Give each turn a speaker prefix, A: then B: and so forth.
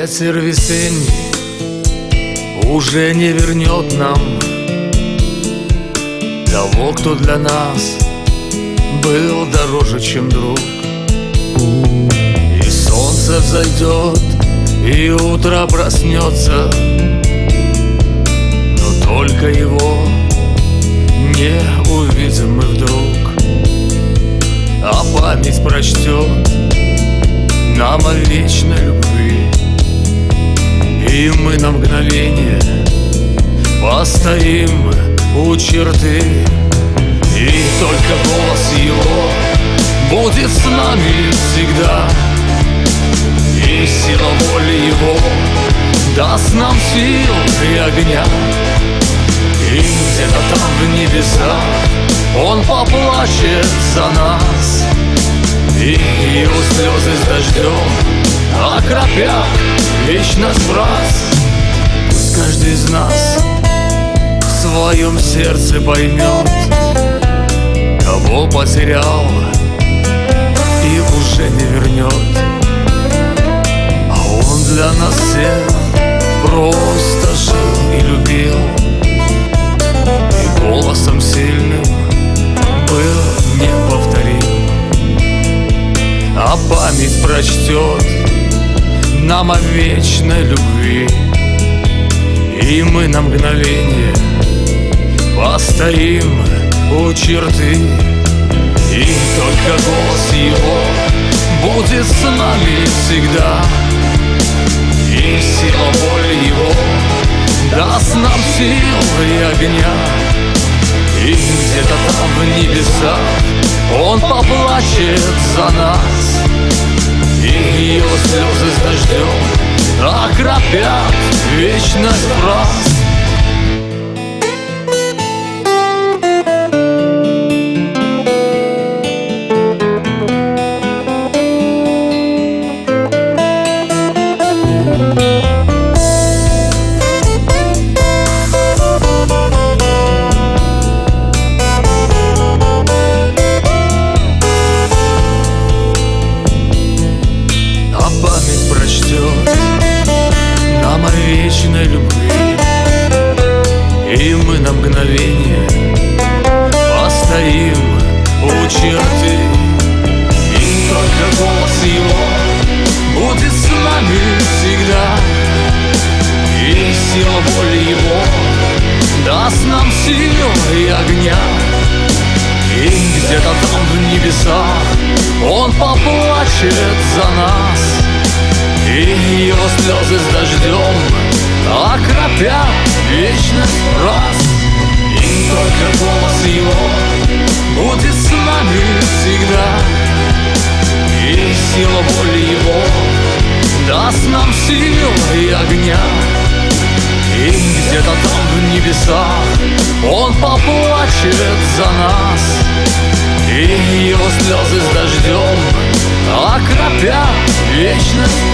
A: Ветер весенний уже не вернет нам Того, кто для нас был дороже, чем друг. И солнце взойдет, и утро проснется Но только его не увидим мы вдруг. А память прочтет нам о вечной любви И мы на мгновение постоим у черты. И только голос его будет с нами всегда. И сила воли его даст нам сил и огня. И где-то там в небесах он поплачет за нас. И его слезы с дождем Окропят вечность раз каждый из нас В своем сердце поймет Кого потерял И уже не вернет А он для нас всех Просто жил и любил. И голосом сильным Был неповторим. А память прочтет Нам о вечной любви. И мы на мгновение Постоим у черты. И только голос его Будет с нами всегда. И сила воли его Даст нам сил и огня. И где-то там в небесах Он поплачет за нас. И слезы с дождем. Окропят вечность раз постоим у черты И только голос его будет с нами всегда. И сила воли его даст нам силу и огня. И где-то там в небесах Он поплачет за нас. И его слезы с дождем Окропят вечность раз. И только голос его Будет с нами всегда. И сила воли его Даст нам сил и огня. И где-то там в небесах Он поплачет за нас. И его слезы с дождем Окропят вечность